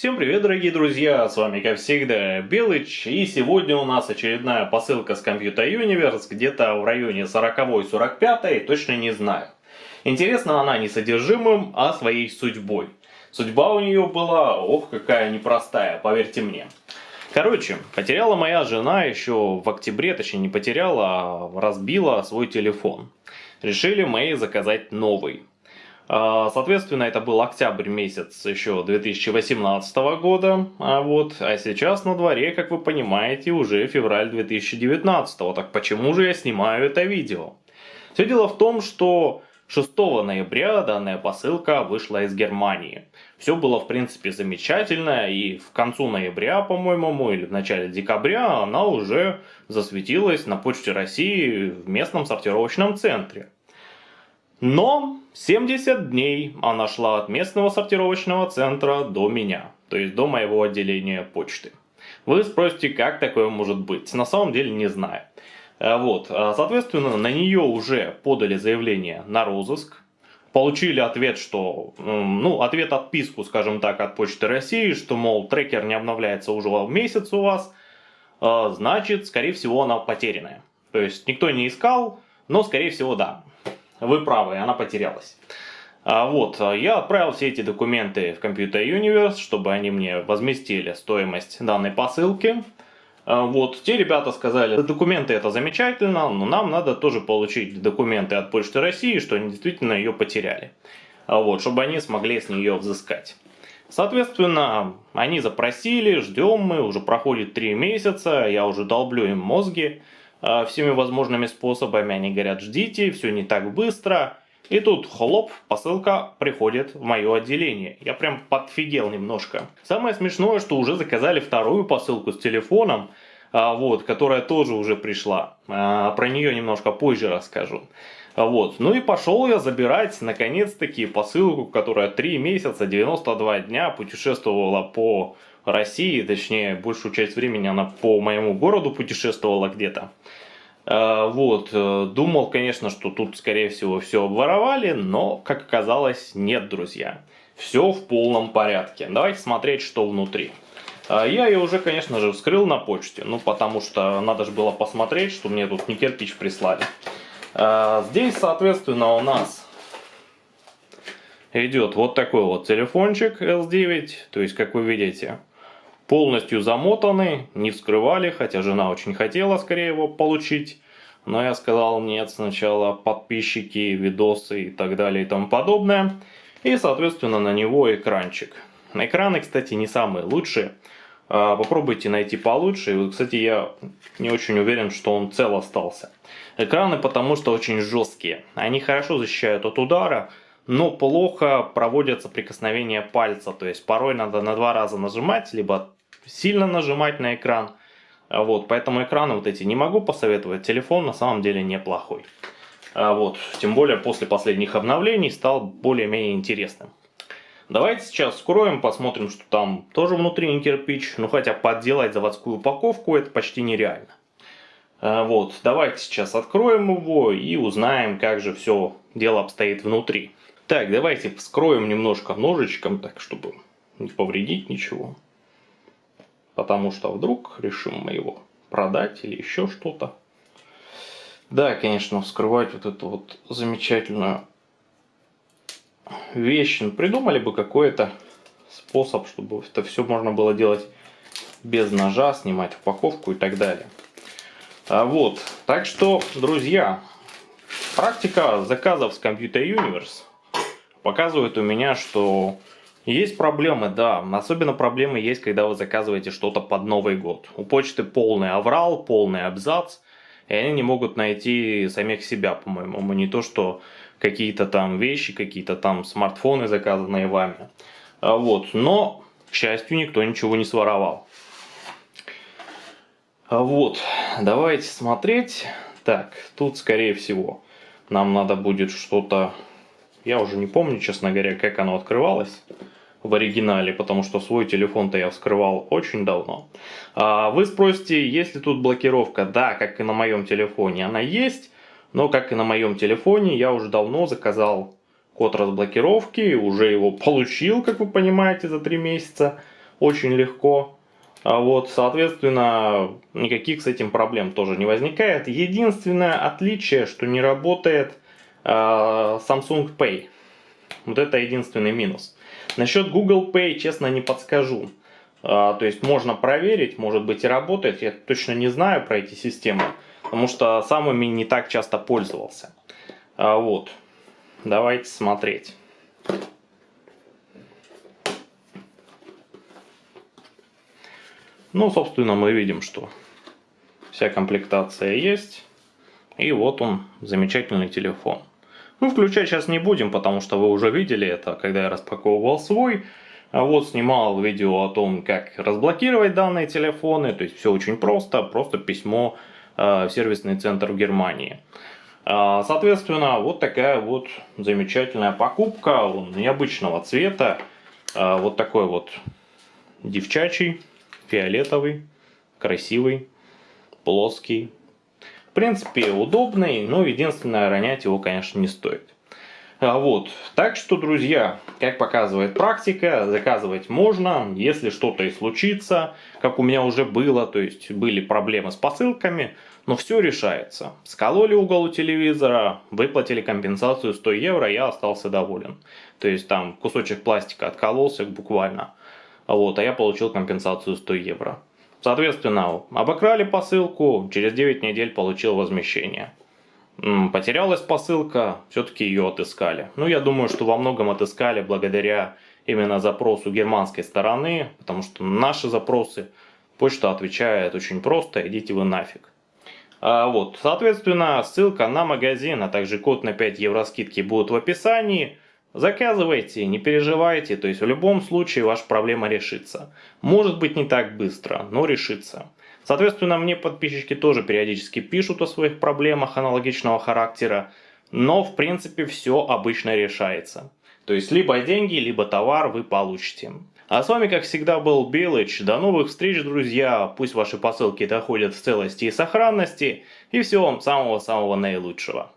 Всем привет, дорогие друзья, с вами, как всегда, Белыч, и сегодня у нас очередная посылка с Computer Universe, где-то в районе 40-45, точно не знаю. Интересна она не содержимым, а своей судьбой. Судьба у нее была, ох, какая непростая, поверьте мне. Короче, потеряла моя жена еще в октябре, точнее не потеряла, а разбила свой телефон. Решили мы заказать новый. А, соответственно, это был октябрь месяц еще 2018 года, а вот, а сейчас на дворе, как вы понимаете, уже февраль 2019. Так почему же я снимаю это видео? Все дело в том, что 6 ноября данная посылка вышла из Германии. Все было в принципе замечательно и в концу ноября, по-моему, или в начале декабря она уже засветилась на почте России в местном сортировочном центре. Но 70 дней она шла от местного сортировочного центра до меня, то есть до моего отделения почты. Вы спросите, как такое может быть? На самом деле не знаю. Э, вот, э, соответственно, на нее уже подали заявление на розыск. Получили ответ, что, ну, ответ отписку, скажем так, от Почты России, что, мол, трекер не обновляется уже месяц у вас, э, значит, скорее всего, она потерянная. То есть, никто не искал, но, скорее всего, да. Вы правы, она потерялась. А вот, я отправил все эти документы в Computer Universe, чтобы они мне возместили стоимость данной посылки. А вот, те ребята сказали, документы это замечательно, но нам надо тоже получить документы от Почты России, что они действительно ее потеряли. А вот, чтобы они смогли с нее взыскать. Соответственно, они запросили, ждем мы, уже проходит 3 месяца, я уже долблю им мозги. А, всеми возможными способами. Они говорят, ждите, все не так быстро. И тут хлоп, посылка приходит в мое отделение. Я прям подфигел немножко. Самое смешное, что уже заказали вторую посылку с телефоном, а, вот, которая тоже уже пришла. А, про нее немножко позже расскажу. Вот. Ну и пошел я забирать, наконец-таки, посылку, которая 3 месяца, 92 дня путешествовала по России, точнее, большую часть времени она по моему городу путешествовала где-то. А, вот, э, думал, конечно, что тут, скорее всего, все обворовали, но, как оказалось, нет, друзья. Все в полном порядке. Давайте смотреть, что внутри. А, я ее уже, конечно же, вскрыл на почте, ну, потому что надо же было посмотреть, что мне тут не кирпич прислали. Здесь, соответственно, у нас идет вот такой вот телефончик S9, то есть, как вы видите, полностью замотаны, не вскрывали, хотя жена очень хотела скорее его получить. Но я сказал нет, сначала подписчики, видосы и так далее и тому подобное. И соответственно на него экранчик. Экраны, кстати, не самые лучшие. А, попробуйте найти получше. И, кстати, я не очень уверен, что он цел остался. Экраны потому что очень жесткие. Они хорошо защищают от удара, но плохо проводятся прикосновения пальца. То есть порой надо на два раза нажимать, либо сильно нажимать на экран. Вот, поэтому экраны вот эти не могу посоветовать. Телефон на самом деле неплохой. А вот, тем более после последних обновлений стал более-менее интересным. Давайте сейчас скроем, посмотрим, что там тоже внутри не кирпич. Ну хотя подделать заводскую упаковку это почти нереально. А вот, давайте сейчас откроем его и узнаем, как же все дело обстоит внутри. Так, давайте вскроем немножко ножичком, так чтобы не повредить ничего потому что вдруг решим мы его продать или еще что-то. Да, конечно, вскрывать вот эту вот замечательную вещь. Ну, придумали бы какой-то способ, чтобы это все можно было делать без ножа, снимать упаковку и так далее. А вот, так что, друзья, практика заказов с Computer Universe показывает у меня, что есть проблемы, да. Особенно проблемы есть, когда вы заказываете что-то под Новый год. У почты полный аврал, полный абзац. И они не могут найти самих себя, по-моему. Не то, что какие-то там вещи, какие-то там смартфоны, заказанные вами. А вот. Но, к счастью, никто ничего не своровал. А вот. Давайте смотреть. Так, тут, скорее всего, нам надо будет что-то... Я уже не помню, честно говоря, как оно открывалось в оригинале, потому что свой телефон-то я вскрывал очень давно. А вы спросите, есть ли тут блокировка? Да, как и на моем телефоне она есть, но как и на моем телефоне я уже давно заказал код разблокировки, уже его получил, как вы понимаете, за 3 месяца. очень легко. А вот, соответственно, никаких с этим проблем тоже не возникает. Единственное отличие, что не работает Samsung Pay. Вот это единственный минус. Насчет Google Pay, честно, не подскажу. Э, то есть можно проверить, может быть и работает. Я точно не знаю про эти системы, потому что сам ими не так часто пользовался. Э, вот, давайте смотреть. Ну, собственно, мы видим, что вся комплектация есть. И вот он, замечательный телефон. Ну, включать сейчас не будем, потому что вы уже видели это, когда я распаковывал свой. А вот снимал видео о том, как разблокировать данные телефоны. То есть все очень просто, просто письмо э, в сервисный центр в Германии. Э, соответственно, вот такая вот замечательная покупка. Он необычного цвета. Э, вот такой вот девчачий фиолетовый, красивый, плоский. В принципе, удобный, но единственное, ронять его, конечно, не стоит. А вот, так что, друзья, как показывает практика, заказывать можно, если что-то и случится, как у меня уже было, то есть были проблемы с посылками, но все решается. Скололи угол у телевизора, выплатили компенсацию 100 евро, я остался доволен. То есть там кусочек пластика откололся буквально вот, а я получил компенсацию 100 евро. Соответственно, обокрали посылку, через 9 недель получил возмещение. Потерялась посылка, все-таки ее отыскали. Ну, я думаю, что во многом отыскали благодаря именно запросу германской стороны, потому что наши запросы почта отвечает очень просто, идите вы нафиг. А, вот, соответственно, ссылка на магазин, а также код на 5 евро скидки будут в описании. Заказывайте, не переживайте, то есть в любом случае ваша проблема решится. Может быть не так быстро, но решится. Соответственно, мне подписчики тоже периодически пишут о своих проблемах аналогичного характера, но в принципе все обычно решается. То есть либо деньги, либо товар вы получите. А с вами, как всегда, был Белыч. До новых встреч, друзья. Пусть ваши посылки доходят в целости и сохранности. И всего вам самого-самого наилучшего.